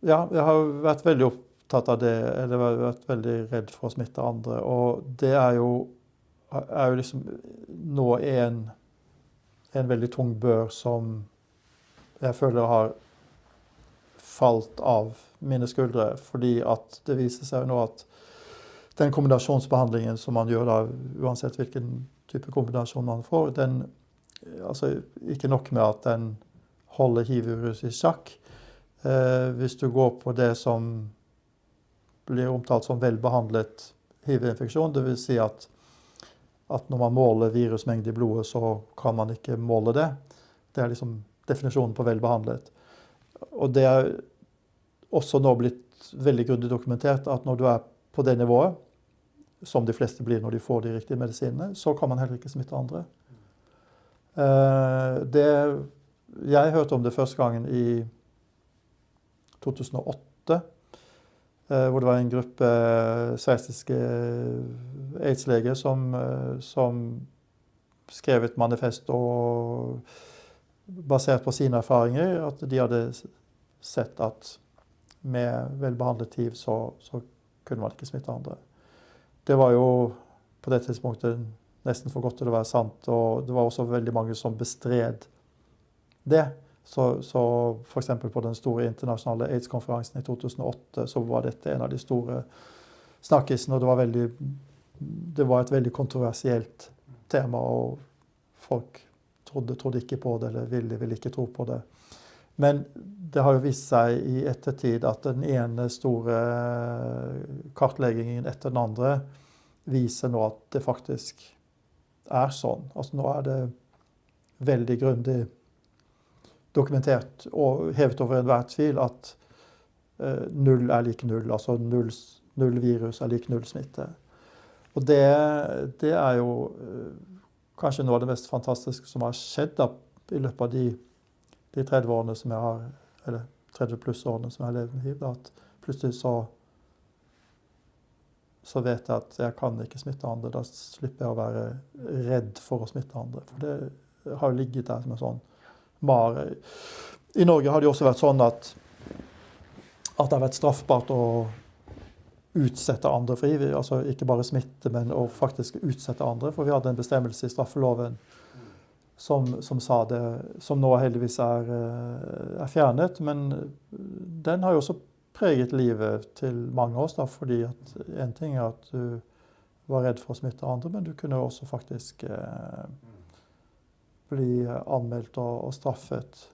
Ja, jeg har vært veldig opptatt av det, eller vært veldig redd for å smitte andre. Og det er jo, er jo liksom nå en, en veldig tung bør som jeg føler har falt av mine skuldre. Fordi at det viser seg nå at den kombinasjonsbehandlingen som man gjør da, uansett hvilken type kombinasjon man får, den altså Ikke nok med at den holder hiv-viruset i sjakk. Eh, hvis du går på det som blir omtalt som velbehandlet hiv-infeksjon, dvs. Si at, at når man måler virusmengde i blodet, så kan man ikke måle det. Det er liksom definisjonen på velbehandlet. Og det er også nå blitt veldig grundig dokumentert at når du er på det nivået, som de fleste blir når de får de riktige medisinene, så kan man heller ikke smitte andre. Eh, det, jeg hørte om det første gangen i 2008. Eh, hvor det var en gruppe sveitsiske aids-leger som, eh, som, skrev et manifest og basert på sine erfaringer at de hadde sett at med velbehandlet hiv så, så kunne man ikke smitte andre. Det var jo på det tidspunktet nesten for godt til å være sant. Og det var også veldig mange som bestred det. Så, så f.eks. på den store internasjonale aids-konferansen i 2008 så var dette en av de store snakkisene. Og det var, veldig, det var et veldig kontroversielt tema, og folk trodde, trodde ikke på det, eller ville, ville ikke tro på det. Men det har jo vist seg i ettertid at den ene store kartleggingen etter den andre viser nå at det faktisk er sånn. Altså nå er det veldig grundig dokumentert og hevet over enhver tvil at eh, null er lik null. Altså null, null, virus er lik null smitte. Og det, det er jo eh, kanskje noe av det mest fantastiske som har skjedd da, i løpet av de, de 30 årene som jeg har, eller 30 pluss årene som jeg har levd med hiv. At plutselig så så vet jeg at jeg kan ikke smitte andre. Da slipper jeg å være redd for å smitte andre. For det har ligget der som en sånn mare. I Norge har det også vært sånn at, at det har vært straffbart å utsette andre for hiv. Altså ikke bare smitte, men å faktisk utsette andre. For vi hadde en bestemmelse i straffeloven som, som sa det, som nå heldigvis er, eh, er fjernet. Men den har jo også preget livet til mange av oss. Da, fordi at en ting er at du var redd for å smitte andre, men du kunne også faktisk eh, bli anmeldt og, og straffet